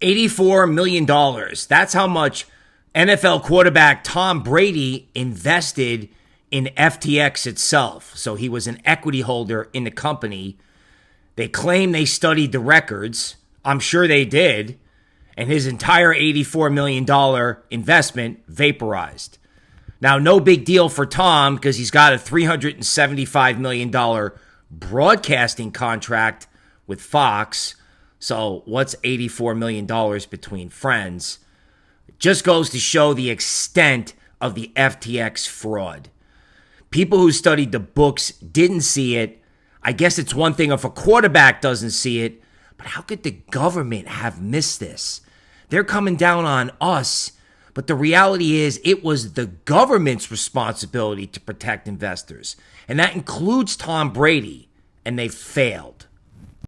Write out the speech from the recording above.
$84 million. That's how much NFL quarterback Tom Brady invested in FTX itself. So he was an equity holder in the company. They claim they studied the records. I'm sure they did. And his entire $84 million investment vaporized. Now, no big deal for Tom because he's got a $375 million broadcasting contract with Fox. So, what's $84 million between friends? Just goes to show the extent of the FTX fraud. People who studied the books didn't see it. I guess it's one thing if a quarterback doesn't see it, but how could the government have missed this? They're coming down on us, but the reality is it was the government's responsibility to protect investors, and that includes Tom Brady, and they failed.